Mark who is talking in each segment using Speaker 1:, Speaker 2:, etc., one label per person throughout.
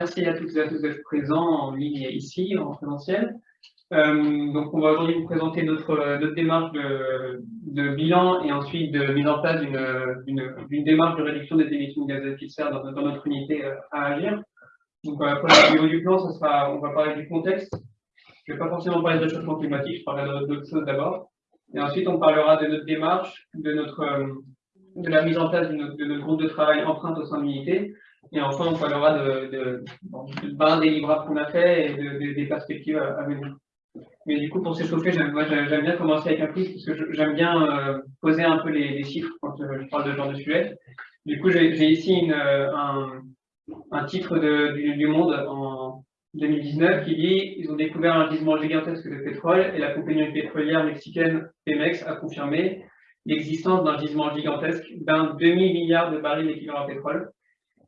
Speaker 1: Merci à toutes et à tous d'être présents en ligne et ici, en présentiel. Euh, donc, on va aujourd'hui vous présenter notre, notre démarche de, bilan et ensuite de mise en place d'une démarche de réduction des émissions de gaz à effet de serre dans, notre unité euh, à agir. Donc, euh, pour le niveau du plan, ça sera, on va parler du contexte. Je ne vais pas forcément parler de réchauffement climatique, je parlerai d'autres choses d'abord. Et ensuite, on parlera de notre démarche, de, notre, euh, de la mise en place de notre groupe de travail empreinte au sein de l'unité, et enfin, on parlera de, de, de, livrables qu'on a fait et de, des perspectives à, venir. Mais du coup, pour s'échauffer, j'aime bien commencer avec un quiz parce que j'aime bien euh, poser un peu les, chiffres quand euh, je parle de ce genre de sujet. Du coup, j'ai ici euh, un, titre de, du, du, Monde en 2019 qui dit ils ont découvert un gisement gigantesque de pétrole et la compagnie pétrolière mexicaine Pemex a confirmé l'existence d'un gisement gigantesque d'un demi-milliard de barils d'équivalent à pétrole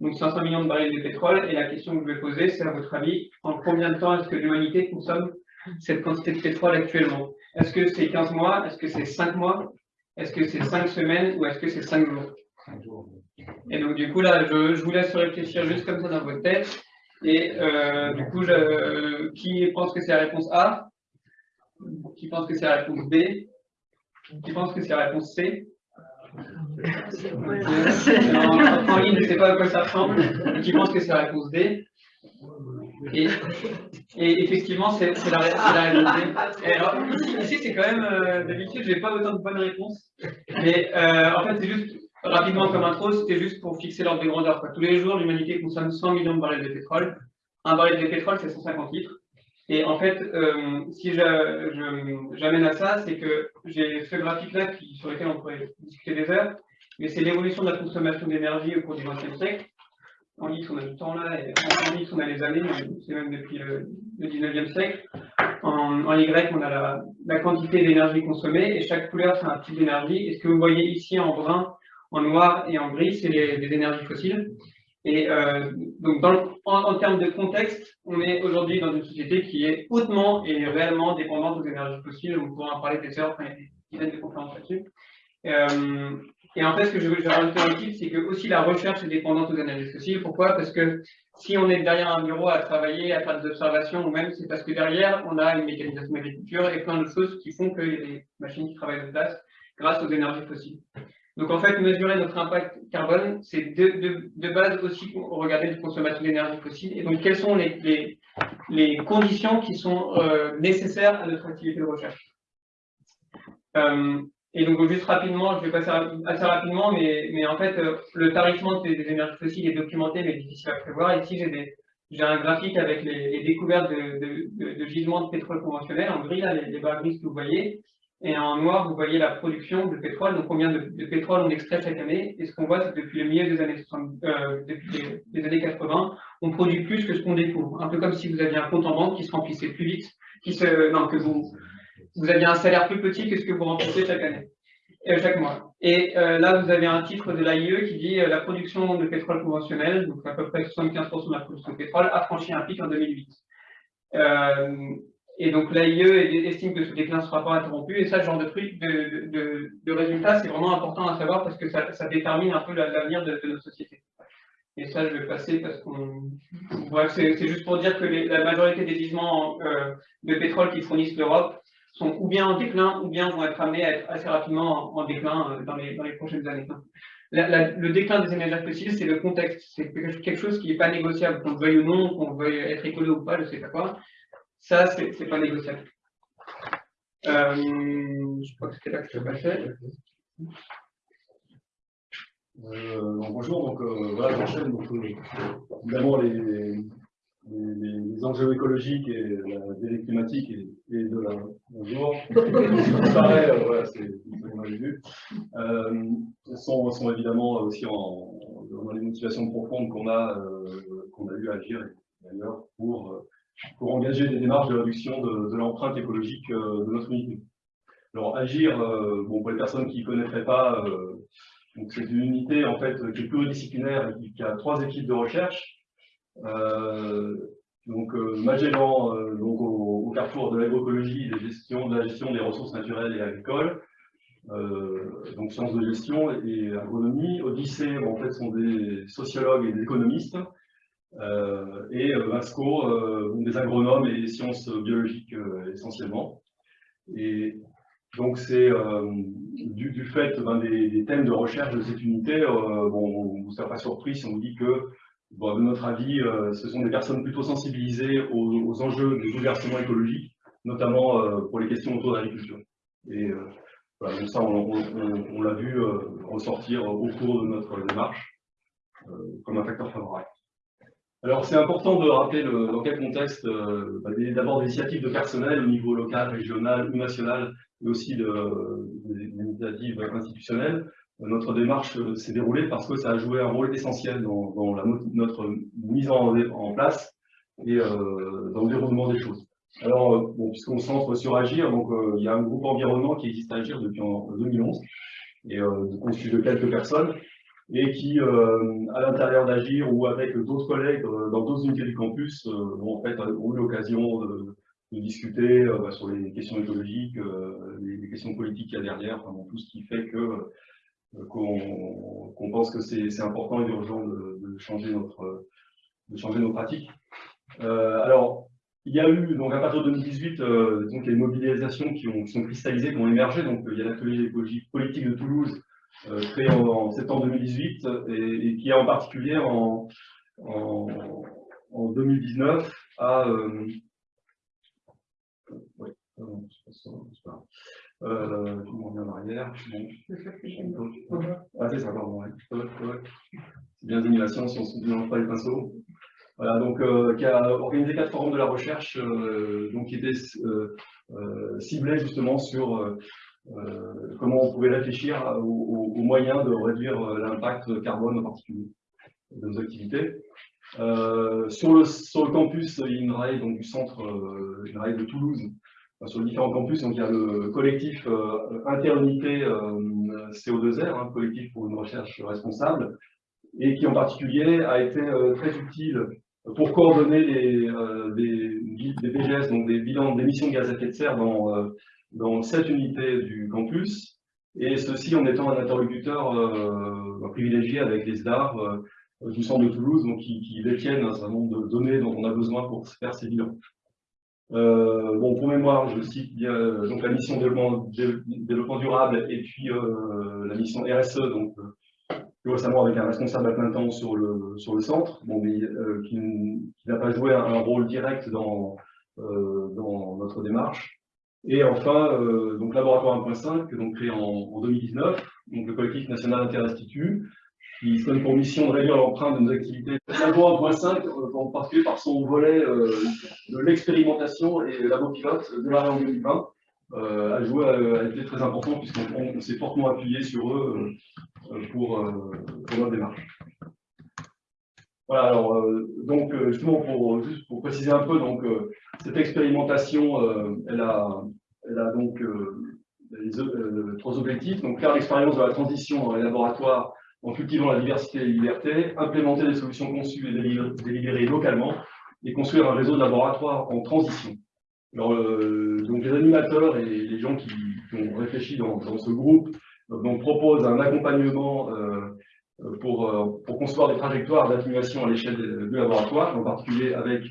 Speaker 1: donc 500 millions de barils de pétrole. Et la question que je vais poser, c'est à votre avis, en combien de temps est-ce que l'humanité consomme cette quantité de pétrole actuellement? Est-ce que c'est 15 mois? Est-ce que c'est 5 mois? Est-ce que c'est 5 semaines? Ou est-ce que c'est 5 jours? Et donc du coup, là, je, je, vous laisse réfléchir juste comme ça dans votre tête. Et euh, du coup, je, qui pense que c'est la réponse A? Qui pense que c'est la réponse B? Qui pense que c'est la réponse C? En, ligne, ne sais pas à quoi ça ressemble, qui pense que c'est la réponse D. Et, et effectivement, c'est la, réponse D. Et alors, ici, ici c'est quand même, euh, d'habitude, je n'ai pas autant de bonnes réponses. Mais euh, en fait, c'est juste, rapidement comme intro, c'était juste pour fixer l'ordre de grandeur. Tous les jours, l'humanité consomme 100 millions de barils de pétrole. Un baril de pétrole, c'est 150 litres. Et en fait, euh, si j'amène à ça, c'est que j'ai ce graphique-là sur lequel on pourrait discuter des heures, mais c'est l'évolution de la consommation d'énergie au cours du XXe siècle. En litre, on a du temps là, et en litre, on a les années, c'est même depuis le, le 19e siècle. En, Y, on a la, quantité d'énergie consommée, et chaque couleur, c'est un type d'énergie. Et ce que vous voyez ici en brun, en noir et en gris, c'est les, énergies fossiles. Et euh, donc, dans en, termes de contexte, on est aujourd'hui dans une société qui est hautement et réellement dépendante aux énergies fossiles. On pourra en parler des heures, enfin, il y a des de conférences là-dessus. Euh, et en fait, ce que je veux rajouter dans le titre, c'est que aussi la recherche est dépendante aux énergies fossiles. Pourquoi? Parce que si on est derrière un bureau à travailler, à faire des observations, ou même c'est parce que derrière, on a une mécanisation d'agriculture et plein de choses qui font qu'il y a des machines qui travaillent de place grâce aux énergies fossiles. Donc en fait, mesurer notre impact carbone, c'est de, base aussi regarder les consommations d'énergie fossile. Et donc quelles sont les, conditions qui sont euh, nécessaires à notre activité de recherche? Euh, Et donc juste rapidement, je vais passer assez rapidement, mais, en fait, euh, le tarifement des, énergies fossiles est documenté, mais difficile à prévoir. Ici, j'ai un graphique avec les, découvertes de, de, gisements de pétrole conventionnel, en gris, là, les barres grises que vous voyez, et en noir, vous voyez la production de pétrole, donc combien de, pétrole on extrait chaque année. Et ce qu'on voit, c'est que depuis le milieu des années 60, euh, 80, on produit plus que ce qu'on découvre. Un peu comme si vous aviez un compte en banque qui se remplissait plus vite, qui se, non, que vous, vous aviez un salaire plus petit que ce que vous remplissez chaque année, euh, chaque mois. Et euh, là, vous avez un titre de l'AIE qui dit la production de pétrole conventionnel, donc à peu près 75% de la production de pétrole, a franchi un pic en 2008. Et donc l'AIE estime que ce déclin ne sera pas interrompu. Et ça, ce genre de truc, de, de, résultats, c'est vraiment important à savoir parce que ça, détermine un peu l'avenir de, de, notre société. Et ça, je vais passer parce qu'on. Bref, c'est juste pour dire que la majorité des gisements euh, de pétrole qui fournissent l'Europe sont ou bien en déclin ou bien vont être amenés à être assez rapidement en, déclin euh, dans, les, prochaines années. Le déclin des énergies fossiles, c'est le contexte. C'est quelque chose qui n'est pas négociable, qu'on le veuille ou non, qu'on veuille être écolo ou pas, je ne sais pas quoi. Ça, c'est pas négociable. Euh, je crois que c'était là que je passais.
Speaker 2: Euh, bonjour, donc euh, voilà, j'enchaîne. Donc, euh, évidemment, les, les, les, enjeux écologiques et la délai climatique et, et de la. Bonjour. Pareil, euh, voilà, c'est ce qu'on avait vu. Euh, sont, sont évidemment aussi en, dans les motivations profondes qu'on a, qu'on a eu à agir d'ailleurs pour pour engager des démarches de réduction de, l'empreinte écologique euh, de notre unité. Alors agir, euh, bon pour les personnes qui ne connaîtraient pas, euh, c'est une unité en fait qui est pluridisciplinaire et qui, a trois équipes de recherche. donc Magellan, donc au, carrefour de l'agroécologie, de, la gestion des ressources naturelles et agricoles, donc sciences de gestion et agronomie. Odyssée, en fait, sont des sociologues et des économistes et Vasco, des agronomes et sciences biologiques essentiellement. Et donc c'est du, fait ben, des, thèmes de recherche de cette unité, bon, on ne sera pas surpris si on vous dit que Bon, de notre avis, ce sont des personnes plutôt sensibilisées aux, enjeux des bouleversements écologiques, notamment pour les questions autour de l'agriculture. Et ça, on, l'a vu ressortir au cours de notre démarche comme un facteur favorable. Alors, c'est important de rappeler dans quel contexte, bah, d'abord des initiatives de personnel au niveau local, régional ou national, mais aussi de, des initiatives institutionnelles. Notre démarche s'est déroulée parce que ça a joué un rôle essentiel dans, notre mise en, place et dans le déroulement des choses. Alors, puisqu'on se centre sur Agir, donc il y a un groupe environnement qui existe à Agir depuis en 2011 et constitué de quelques personnes et qui, à l'intérieur d'Agir ou avec d'autres collègues dans d'autres unités du campus, ont, en fait, ont eu l'occasion de, discuter bah, sur les questions écologiques, les, questions politiques qu'il y a derrière, tout ce qui fait que qu'on pense que c'est important et urgent de, de, changer notre, de changer nos pratiques. Euh, alors, il y a eu, donc à partir de 2018, euh, donc, les mobilisations qui, ont, sont cristallisées, qui ont émergé. Donc, il y a l'atelier politique de Toulouse, euh, créé en, septembre 2018, et, qui a en particulier en, en, en 2019 à... oui, euh, tout le monde en arrière. Ah, c'est ça, pardon. C'est bien d'animation si on ne mélange pas les pinceaux. Voilà, donc, euh, qui a organisé quatre forums de la recherche euh, donc, qui étaient euh, euh, ciblés justement sur comment on pouvait réfléchir aux, moyens de réduire l'impact carbone en particulier de nos activités. sur, le, sur le campus INRAE, donc du centre INRAE de Toulouse, sur les différents campus. Donc, il y a le collectif euh, Interunité euh, CO2R, un hein, collectif pour une recherche responsable, et qui en particulier a été euh, très utile pour coordonner des, des, BGS, donc des bilans d'émissions de gaz à effet de serre dans, dans cette unité du campus, et ceci en étant un interlocuteur privilégié avec les SDAR du centre de Toulouse, donc qui, détiennent un certain nombre de données dont on a besoin pour faire ces bilans. Euh, bon, pour mémoire, je cite euh, donc la mission développement, durable et puis euh, la mission RSE, donc récemment avec un responsable à plein temps sur le, sur le centre, bon, mais qui, n'a pas joué un, rôle direct dans, dans notre démarche. Et enfin, donc laboratoire 1.5, donc créé en, en, 2019, donc le collectif national Interinstitut, qui se donne pour mission de réduire l'empreinte de nos activités. La loi 1.5, en particulier par son volet euh, de l'expérimentation et la pilote de l'arrêt en 2020, euh, a joué, a été très important puisqu'on s'est fortement appuyé sur eux euh, pour, notre démarche. Voilà, alors, donc, justement, pour, juste pour préciser un peu, donc, cette expérimentation, elle, a, elle a donc trois objectifs. Donc, faire l'expérience de la transition dans les laboratoires en cultivant la diversité et la liberté, implémenter des solutions conçues et délibérées localement, et construire un réseau de laboratoires en transition. Alors, euh, donc les animateurs et les gens qui, ont réfléchi dans, ce groupe euh, donc, proposent un accompagnement euh, pour, pour concevoir des trajectoires d'atténuation à l'échelle du laboratoire, en particulier avec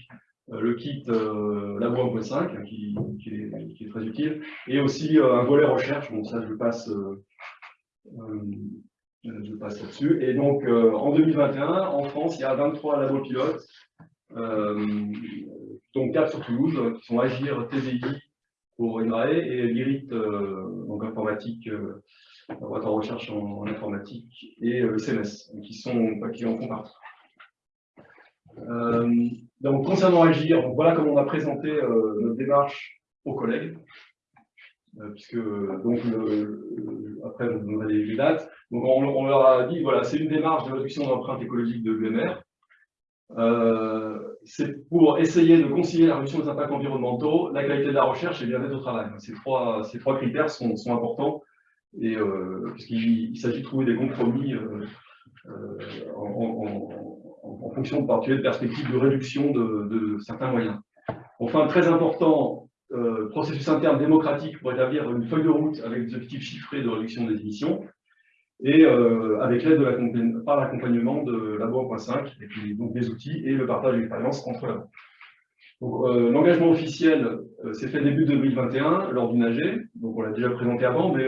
Speaker 2: le kit Labo 1.5 qui, qui, est, très utile, et aussi un volet recherche, bon ça je passe je passe là-dessus. Et donc, euh, en 2021, en France, il y a 23 labos pilotes, euh, dont 4 sur Toulouse, qui sont Agir, TVI pour INRAE et l'IRIT, euh, donc informatique, laboratoire de recherche en, informatique, et le CMS, qui, sont, qui en font partie. donc, concernant Agir, voilà comment on a présenté notre démarche aux collègues. Euh, puisque donc après vous donnerez les, dates. Donc on, leur a dit voilà, c'est une démarche de réduction de l'empreinte écologique de l'UMR. Euh, c'est pour essayer de concilier la réduction des impacts environnementaux, la qualité de la recherche et le bien-être au travail. Ces trois, ces trois critères sont, sont importants et euh, puisqu'il s'agit de trouver des compromis en, fonction de particulier de perspectives de réduction de, certains moyens. Enfin, très important, euh, processus interne démocratique pour établir une feuille de route avec des objectifs chiffrés de réduction des émissions. et avec l'aide de par l'accompagnement de Labo 1.5, et donc des outils et le partage d'expérience entre labos. L'engagement officiel s'est fait début 2021 lors du NAGE, donc on l'a déjà présenté avant, mais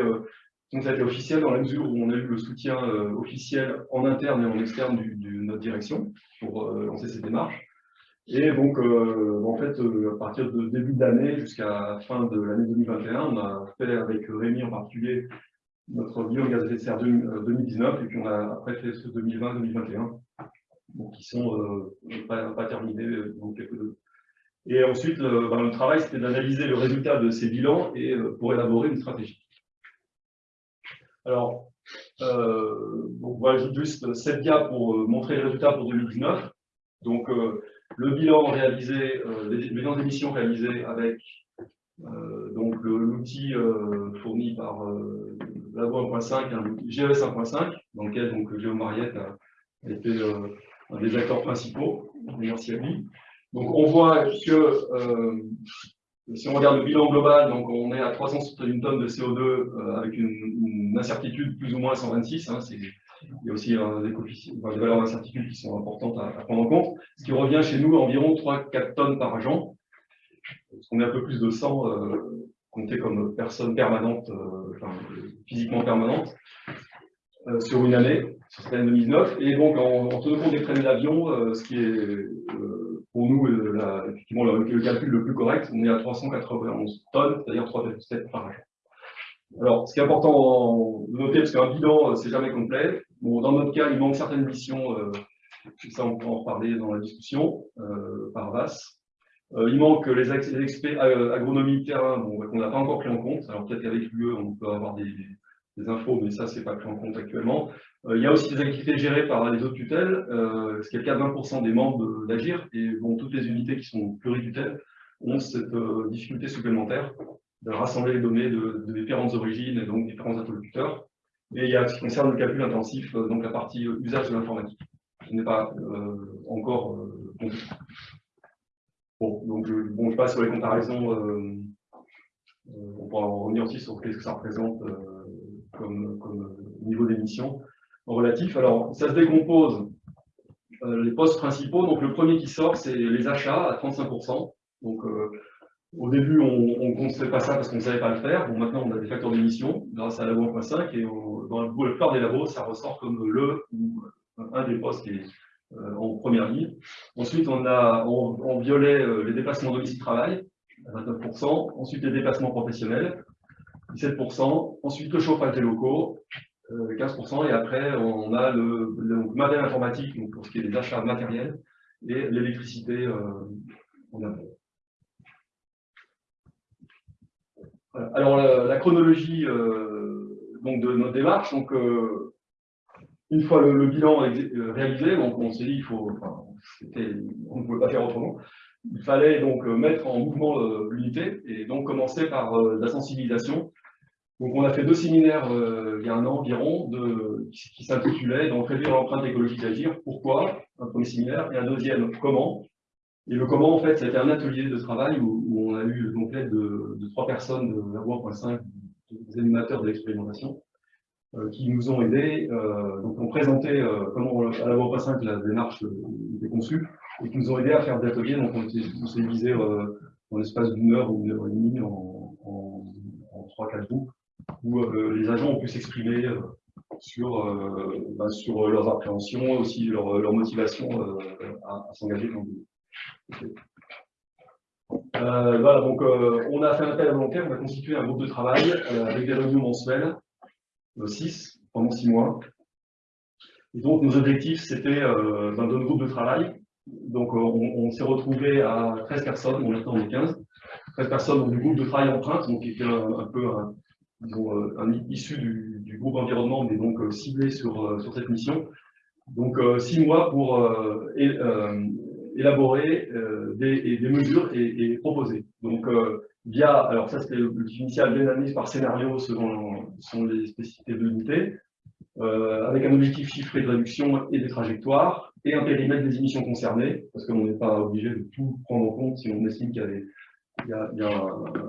Speaker 2: donc ça a été officiel dans la mesure où on a eu le soutien officiel en interne et en externe de notre direction pour lancer ces démarches. Et donc, euh, en fait, euh, à partir de début d'année jusqu'à fin de l'année 2021, on a fait avec Rémi en particulier notre bilan gaz à effet de serre 2019, et puis on a après fait ce 2020-2021, qui sont euh, pas, terminés, donc quelques deux. Et ensuite, ben, le travail, c'était d'analyser le résultat de ces bilans et pour élaborer une stratégie. Alors, donc voilà juste cette dia pour montrer les résultats pour 2019. Donc, le bilan réalisé, euh, les bilans d'émissions réalisés avec euh, l'outil euh, fourni par Labo 1.5, un GES 1.5, dans lequel donc Mariette a, été un des acteurs principaux. Merci à lui. Donc on voit que si on regarde le bilan global, donc on est à 361 tonnes de CO2 avec une, incertitude plus ou moins à 126. Hein, il y a aussi euh, des, valeurs d'incertitude qui sont importantes à, prendre en compte, ce qui revient chez nous à environ 3-4 tonnes par agent. On est un peu plus de 100 euh, compté comme personne permanente, euh, physiquement permanente, euh, sur une année, sur cette année 2019. Et donc, en, tenant compte des traînées d'avion, ce qui est pour nous la, effectivement le, calcul le plus correct, on est à 391 tonnes, c'est-à-dire 3,7 par agent. Alors, ce qui est important de noter, parce qu'un bilan, c'est jamais complet, dans notre cas, il manque certaines missions, euh, ça on peut en reparler dans la discussion, euh, par VAS. Euh, il manque les, experts agronomie terrain bon, qu'on n'a pas encore pris en compte. Alors peut-être qu'avec l'UE, on peut avoir des, infos, mais ça, c'est pas pris en compte actuellement. Il y a aussi des activités gérées par les autres tutelles, ce qui est le cas de 20% des membres d'Agir, et toutes les unités qui sont pluritutelles ont cette difficulté supplémentaire de rassembler les données de, différentes origines et donc différents interlocuteurs. Et il y a ce qui concerne le calcul intensif, euh, donc la partie euh, usage de l'informatique, qui n'est pas euh, encore euh, Bon, donc je, bon, je passe sur les comparaisons. on pourra revenir aussi sur ce que ça représente comme, niveau d'émission relatif. Alors, ça se décompose les postes principaux. Donc, le premier qui sort, c'est les achats à 35%. Donc, au début, on ne construisait pas ça parce qu'on ne savait pas le faire. Bon, maintenant, on a des facteurs d'émission grâce à la loi 1.5 et dans la plupart des labos, ça ressort comme le ou un des postes qui est euh, en première ligne. Ensuite, on a en, violet euh, les déplacements domicile-travail à 29%. Ensuite, les déplacements professionnels, 17%. Ensuite, le chauffage des locaux, 15%. Euh, et après, on a le, matériel informatique donc pour ce qui est des achats matériels et l'électricité en impôt. Alors, la, chronologie euh, donc de notre démarche, donc, euh, une fois le, bilan euh, réalisé, donc on s'est dit il faut, ne pouvait pas faire autrement. Il fallait donc mettre en mouvement l'unité et donc commencer par la sensibilisation. Donc on a fait deux séminaires il y a un an environ de, qui, s'intitulaient donc réduire l'empreinte écologique d'agir. Pourquoi Un premier séminaire et un deuxième comment et le comment, en fait, c'était un atelier de travail où, on a eu donc l'aide de, trois personnes de la 1.5, des animateurs de l'expérimentation, euh, qui nous ont aidés. Euh, donc, on présentait euh, comment à la 1.5 la démarche était conçue et qui nous ont aidés à faire des ateliers. Donc, on s'est divisé dans l'espace d'une heure ou une heure et demie en, trois, quatre groupes où les agents ont pu s'exprimer sur, bah, sur leurs appréhensions, aussi leur, motivation à, s'engager dans le euh, voilà, donc euh, on a fait un appel à volontaire, on a constitué un groupe de travail euh, avec des réunions mensuelles, 6, pendant 6 mois. Et donc nos objectifs, c'était dans notre groupe de travail. Donc on, s'est retrouvé à 13 personnes, on est 15. 13 personnes du groupe de travail empreinte, donc qui était un, peu un issu du, groupe environnement, mais donc ciblé sur, sur cette mission. Donc 6 mois pour élaborer euh, des, mesures et, proposer. Donc, euh, via, alors ça c'était l'objectif initial, l'analyse par scénario selon, les spécificités de l'unité, euh, avec un objectif chiffré de réduction et des trajectoires, et un périmètre des émissions concernées, parce qu'on n'est pas obligé de tout prendre en compte si on estime qu'il y a,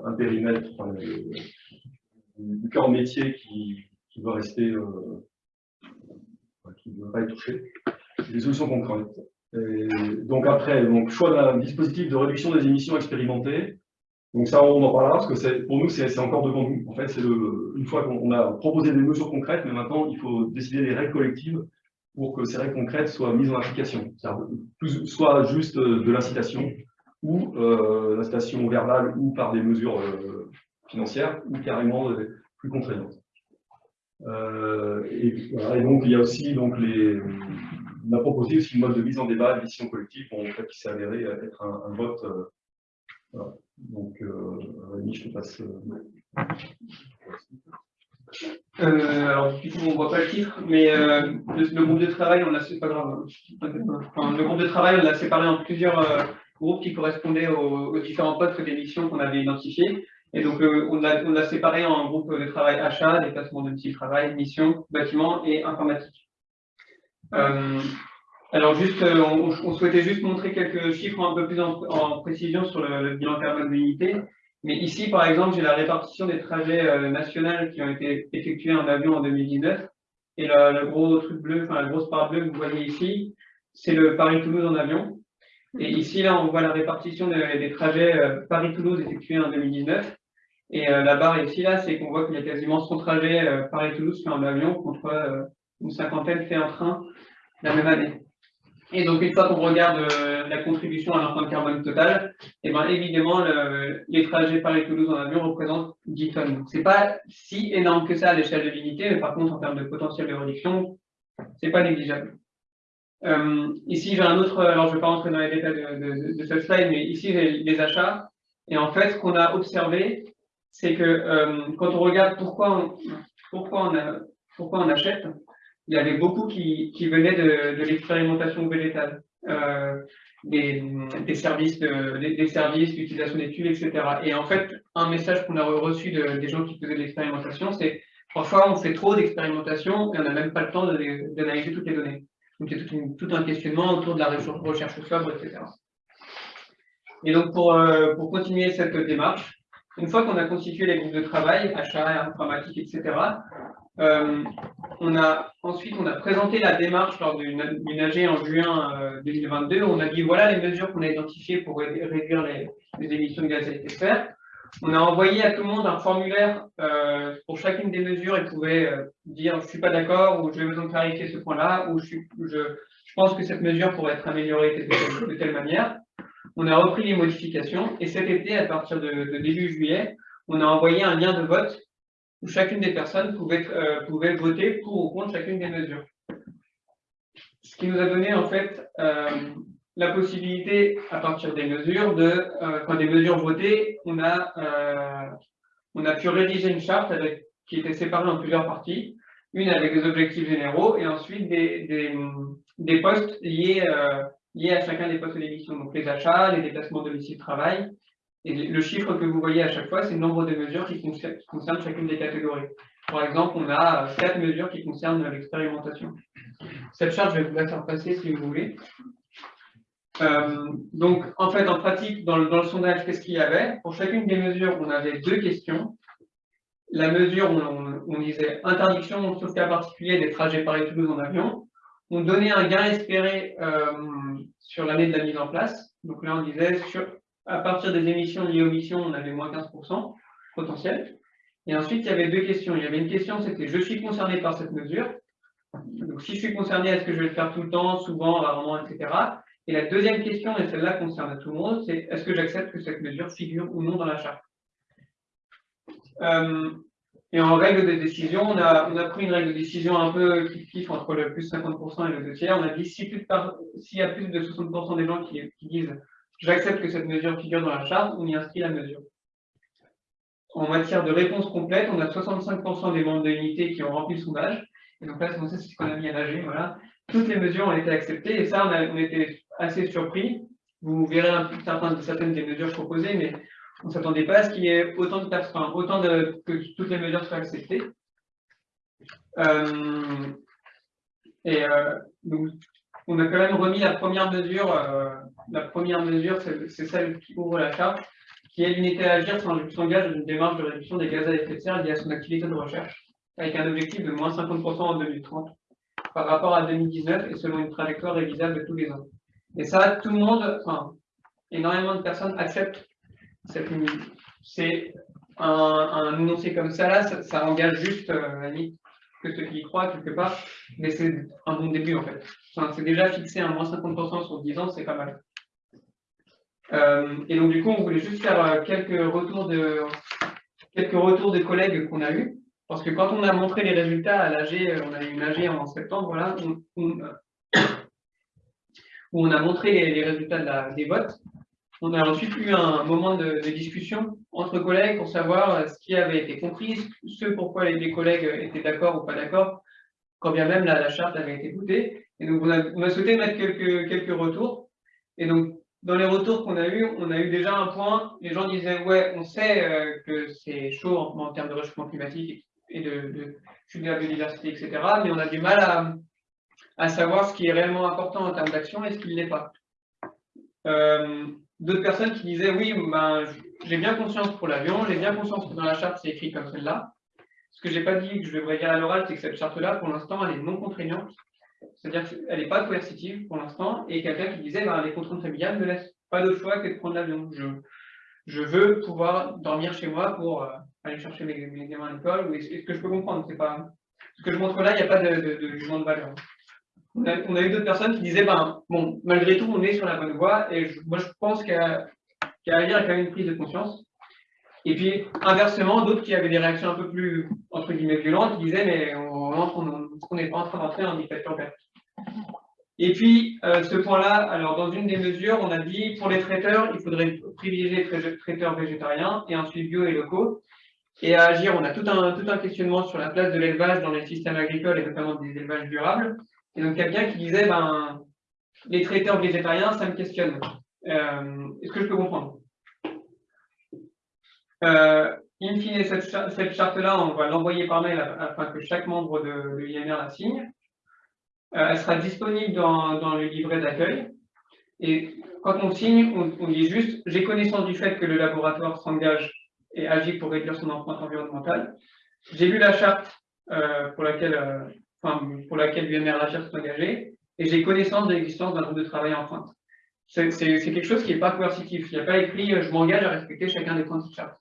Speaker 2: un, périmètre du cœur métier qui, va rester qui ne doivent pas être touchés, des solutions concrètes. Donc après, donc, choix d'un dispositif de réduction des émissions expérimentées. Donc ça, on en parlera, parce que pour nous, c'est encore devant nous. En fait, c'est une fois qu'on a proposé des mesures concrètes, mais maintenant, il faut décider des règles collectives pour que ces règles concrètes soient mises en application. Soit juste de l'incitation, ou euh, l'incitation verbale, ou par des mesures euh, financières, ou carrément euh, plus contraignantes. Euh, et, donc, il y a aussi donc, les, on a proposé mode de mise en débat, de décision collective, en fait, qui s'est avéré être un, vote. Euh, Donc, euh, Rémi, je te passe. Euh,
Speaker 1: euh, alors, du coup, on ne voit pas le titre, mais euh, le, groupe de travail, on l'a pas grave. Enfin, le groupe de travail, on l'a séparé en plusieurs groupes qui correspondaient aux, aux différents postes d'émission qu'on avait identifiés. Et donc, on l'a on a séparé en groupe de travail achat, déplacement de petit travail, mission, bâtiment et informatique. Euh, alors juste, euh, on, souhaitait juste montrer quelques chiffres un peu plus en, précision sur le, bilan carbone de l'unité. Mais ici, par exemple, j'ai la répartition des trajets euh, nationaux qui ont été effectués en avion en 2019. Et le, gros truc bleu, enfin la grosse part bleue que vous voyez ici, c'est le Paris-Toulouse en avion. Et ici, là, on voit la répartition des, trajets Paris-Toulouse effectués en 2019. Et la barre ici, là, c'est qu'on voit qu'il y a quasiment 100 trajets Paris-Toulouse fait en avion contre une cinquantaine fait en train la même année. Et donc, une fois qu'on regarde euh, la contribution à l'empreinte carbone totale, et eh ben, évidemment, les trajets Paris-Toulouse en avion représentent 10 tonnes. Ce n'est pas si énorme que ça à l'échelle de l'unité, mais par contre, en termes de potentiel de réduction, ce n'est pas négligeable. Euh, ici, j'ai un autre, alors je ne vais pas rentrer dans les détails de, ce slide, mais ici, j'ai les achats. Et en fait, ce qu'on a observé, c'est que euh, quand on regarde pourquoi pourquoi on, pourquoi on achète, il y avait beaucoup qui, qui venaient de, de l'expérimentation végétale, euh, des, des, services, de, des, services, l'utilisation des tubes, etc. Et en fait, un message qu'on a reçu de, des gens qui faisaient de l'expérimentation, c'est parfois on fait trop d'expérimentation et on n'a même pas le temps d'analyser toutes les données. Donc il a tout, tout, un questionnement autour de la recherche sobre, etc. Et donc pour, euh, pour continuer cette démarche, une fois qu'on a constitué les groupes de travail, achat, informatique, etc., euh, on a, ensuite, on a présenté la démarche lors d'une AG en juin 2022. Euh, on a dit voilà les mesures qu'on a identifiées pour réduire les, émissions de gaz à effet de serre. On a envoyé à tout le monde un formulaire euh, pour chacune des mesures et pouvait dire je ne suis pas d'accord ou j'ai besoin de clarifier ce point-là ou je, je, pense que cette mesure pourrait être améliorée de, telle manière. On a repris les modifications et cet été, à partir de début juillet, on a envoyé un lien de vote où chacune des personnes pouvait, euh, pouvait voter pour ou contre chacune des mesures. Ce qui nous a donné en fait euh, la possibilité, à partir des mesures, de, euh, quand des mesures votées, on a, euh, on a pu rédiger une charte avec, qui était séparée en plusieurs parties, une avec des objectifs généraux et ensuite des, des, des postes liés, euh, liés à chacun des postes d'émission, donc les achats, les déplacements domicile-travail, et le chiffre que vous voyez à chaque fois, c'est le nombre de mesures qui concernent chacune des catégories. Par exemple, on a euh, quatre mesures qui concernent l'expérimentation. Cette charte, je vais vous la faire passer si vous voulez. Euh, donc, en fait, en pratique, dans le, sondage, qu'est-ce qu'il y avait? Pour chacune des mesures, on avait deux questions. La mesure, on, disait interdiction, sauf cas particulier, des trajets Paris-Toulouse en avion. On donnait un gain espéré euh, sur l'année de la mise en place. Donc là, on disait à partir des émissions liées aux missions, on avait moins 15% potentiel. Et ensuite, il y avait deux questions. Il y avait une question, c'était je suis concerné par cette mesure. Donc, si je suis concerné, est-ce que je vais le faire tout le temps, souvent, rarement, etc. Et la deuxième question, et celle-là concerne tout le monde, c'est est-ce que j'accepte que cette mesure figure ou non dans la charte? Euh, Et en règle de décision, on a, on a pris une règle de décision un peu kiff entre le plus 50% et le 2 tiers. On a dit s'il y a plus de 60% des gens qui, disent J'accepte que cette mesure figure dans la charte, on y inscrit la mesure. En matière de réponse complète, on a 65% des membres de l'unité qui ont rempli le sondage. Et donc là, c'est ce qu'on a mis à nager. Voilà. Toutes les mesures ont été acceptées et ça, on, a, on était assez surpris. Vous verrez certaines, certaines des mesures proposées, mais on ne s'attendait pas à ce qu'il y ait autant de personnes, autant que toutes les mesures soient acceptées. Euh, et euh, donc, on a quand même remis la première mesure, euh, la première mesure, c'est celle qui ouvre la charte, qui est l'unité à agir s'engage dans une démarche de réduction des gaz à effet de serre liée à son activité de recherche, avec un objectif de moins 50% en 2030 par rapport à 2019 et selon une trajectoire révisable de tous les ans. Et ça, tout le monde, enfin, énormément de personnes acceptent. C'est un, un, énoncé comme ça, là, ça, engage juste euh, que ceux qui y croient quelque part, mais c'est un bon début en fait. C'est déjà fixé à moins 50% sur 10 ans, c'est pas mal. Euh, et donc du coup, on voulait juste faire euh, quelques retours de quelques retours de collègues qu'on a eu, parce que quand on a montré les résultats à l'AG, on a eu une AG en septembre, voilà, où on a montré les, résultats des votes. On a ensuite eu un moment de, discussion entre collègues pour savoir ce qui avait été compris, ce pourquoi les, collègues étaient d'accord ou pas d'accord, quand bien même la, charte avait été votée. Et donc on a, souhaité mettre quelques, quelques retours. Et donc dans les retours qu'on a eu, on a eu déjà un point, les gens disaient ouais, on sait euh, que c'est chaud en, termes de réchauffement climatique et de, de chute de la biodiversité, etc. Mais on a du mal à, à savoir ce qui est réellement important en termes d'action et ce qui ne l'est pas. Euh, d'autres personnes qui disaient oui, ben, j'ai bien conscience pour l'avion, j'ai bien conscience que dans la charte c'est écrit comme celle-là. Ce que j'ai pas dit, que je devrais dire à l'oral, c'est que cette charte-là, pour l'instant, elle est non contraignante. C'est-à-dire qu'elle n'est pas coercitive pour l'instant, et quelqu'un qui disait ben, les contraintes familiales ne laissent pas d'autre choix que de prendre l'avion. Je, veux pouvoir dormir chez moi pour euh, aller chercher mes, gamins à l'école, ou ce que je peux comprendre? C'est pas ce que je montre là, il n'y a pas de, de, de, jugement de valeur. On a, eu d'autres personnes qui disaient ben bon, malgré tout, on est sur la bonne voie, et moi je pense qu'à qu lire, il y a quand même une prise de conscience. Et puis, inversement, d'autres qui avaient des réactions un peu plus, entre guillemets, violentes, disaient, mais on n'est pas en train d'entrer en dictature. Et puis, euh, ce point-là, alors dans une des mesures, on a dit pour les traiteurs, il faudrait privilégier les traiteurs végétariens et ensuite bio et locaux. Et à agir, on a tout un, tout un questionnement sur la place de l'élevage dans les systèmes agricoles et notamment des élevages durables. Et donc, quelqu'un qui disait, ben, les traiteurs végétariens, ça me questionne. Euh, est-ce que je peux comprendre? Euh, In fine, cette, charte-là, on va l'envoyer par mail afin que chaque membre de, de l'INR la signe. Euh, elle sera disponible dans, le livret d'accueil. Et quand on signe, on, dit juste « j'ai connaissance du fait que le laboratoire s'engage et agit pour réduire son empreinte environnementale. J'ai lu la charte pour laquelle, pour laquelle l'UMR s'est engagé et j'ai connaissance de l'existence d'un groupe de travail en pointe. C'est quelque chose qui n'est pas coercitif. Il n'y a pas écrit « je m'engage à respecter chacun des points de charte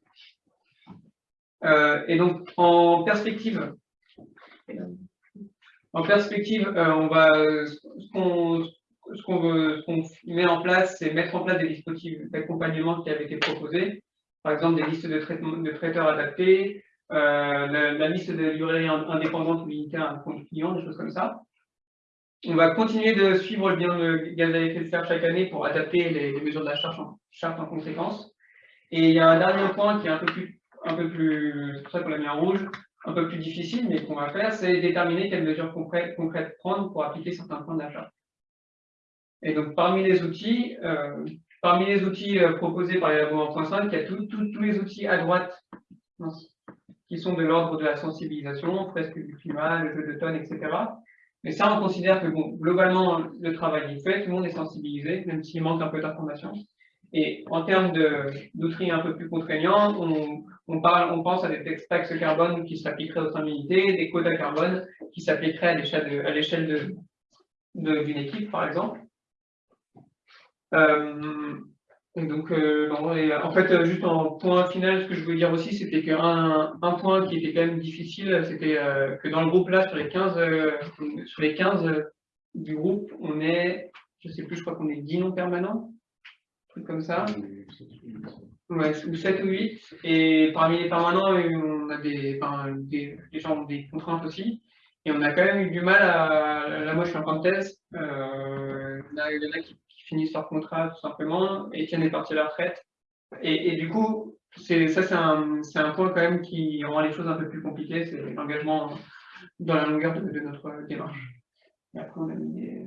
Speaker 1: euh, ». et donc, en perspective, en perspective, euh, on va, ce qu'on veut, met en place, c'est mettre en place des dispositifs d'accompagnement qui avaient été proposés. Par exemple, des listes de, de traiteurs adaptés, euh, la, liste de librairies indépendantes ou limitées à compte client, des choses comme ça. On va continuer de suivre le bien de gaz à effet de serre chaque année pour adapter les, mesures de la charte en, charte en, conséquence. Et il y a un dernier point qui est un peu plus, un peu plus c'est pour ça qu'on l'a mis en rouge, un peu plus difficile, mais qu'on va faire, c'est déterminer quelles mesures concrètes, prendre pour appliquer certains points d'achat. Et donc, parmi les outils, euh, parmi les outils euh, proposés par les labos 1.5, il y a tous les outils à droite qui sont de l'ordre de la sensibilisation, presque du climat, le jeu de tonnes, etc. Mais ça, on considère que globalement, le travail est fait, tout le monde est sensibilisé, même s'il manque un peu d'informations. Et en termes d'outils un peu plus contraignants, on, parle, on pense à des taxes carbone qui s'appliqueraient aux 5 unités, des quotas carbone qui s'appliqueraient à l'échelle d'une équipe, par exemple. Euh, donc, euh, en fait, juste en point final, ce que je voulais dire aussi, c'était qu'un un point qui était quand même difficile, c'était euh, que dans le groupe là, sur les 15, sur les 15 du groupe, on est, je sais plus, je crois qu'on est 10 non permanents, truc comme ça. Ouais, ou 7 ou 8. Et parmi les permanents, on a des, enfin, des, gens ont des contraintes aussi. Et on a quand même eu du mal à. Là, moi, je suis en fin de thèse. Euh, il y en a qui, finissent leur contrat tout simplement. et Etienne est parti à la retraite. Et, du coup, ça, c'est un, un, point quand même qui rend les choses un peu plus compliquées. C'est l'engagement dans la longueur de, notre démarche. Et après, on a mis des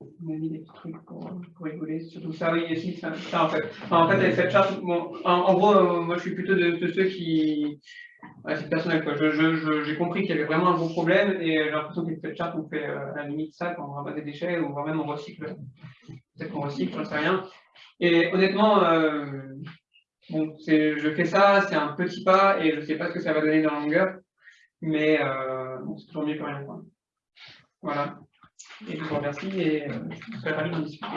Speaker 1: on a mis des trucs pour, pour rigoler, surtout ça, oui, et ça, en fait. En fait, avec cette charte, en, gros, euh, moi je suis plutôt de, de ceux qui. C'est personnel. J'ai je, je, compris qu'il y avait vraiment un gros problème et j'ai l'impression qu'avec cette charte, on fait euh, à la limite ça quand on ramasse des déchets ou même on recycle. Peut-être qu'on recycle, j'en sais rien. Et honnêtement, euh, bon, je fais ça, c'est un petit pas et je sais pas ce que ça va donner dans la longueur, mais euh, c'est toujours mieux que rien. Voilà. Et je vous remercie et je serai ravi d'en discuter.